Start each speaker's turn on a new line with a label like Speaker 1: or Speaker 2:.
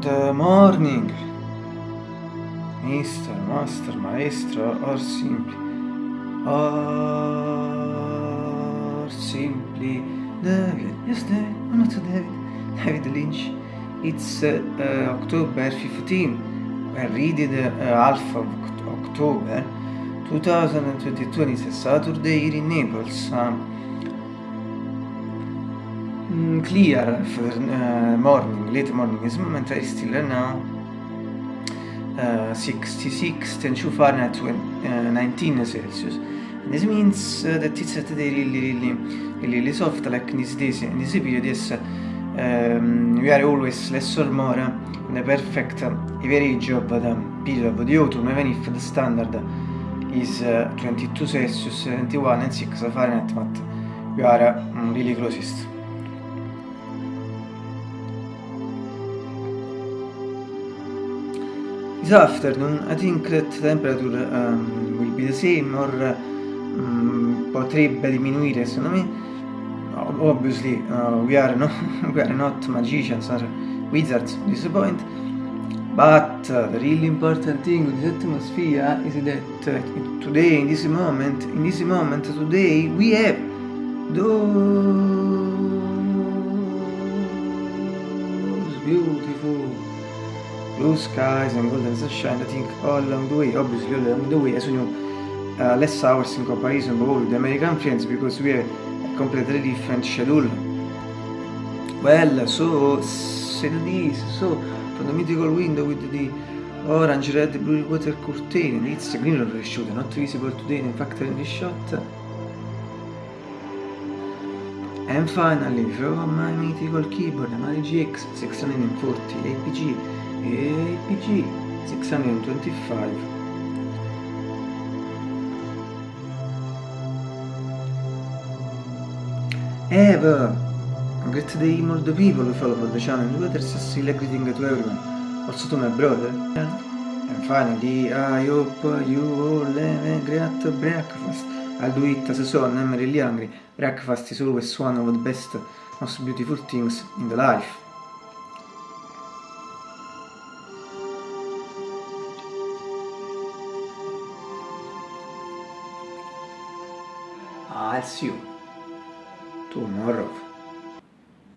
Speaker 1: Good morning, Mr. Master, Maestro, or simply, or simply David. Yes, David. Oh, not David. David Lynch. It's uh, uh, October 15. I read it uh, half of October 2022 and it's a Saturday here in Naples. Um, mm, clear for uh, morning, late morning is moment I still now uh, 66 10 Fahrenheit uh, 19 Celsius. And this means uh, that it's today really, really, really, really soft like in these days, in this period, yes, um, we are always less or more in the perfect average of the period of the autumn, even if the standard is uh, 22 Celsius, 21 and 6 Fahrenheit, but we are um, really closest. This afternoon, I think that temperature um, will be the same or um, potrebbe diminuire, secondo me. Obviously, uh, we, are no, we are not magicians or wizards at this point, but uh, the really important thing with this atmosphere is that uh, today, in this moment, in this moment, today, we have those beautiful blue skies and golden sunshine, I think all along the way, obviously all along the way, as you know, uh, less hours in comparison with the American friends because we have a completely different schedule. Well, so, say this, so, from the mythical window with the orange, red, blue water curtain, it's green shot, not visible today in fact in the shot. And finally, from my mythical keyboard, Mari GX 640 APG APG 625 Ever! A great day all the people who follow the channel and letters still greeting to everyone, also to my brother. And finally, I hope you all have a great breakfast. I'll do it as a son, I'm really hungry. Breakfast is always one of the best, most beautiful things in the life. I'll see you tomorrow.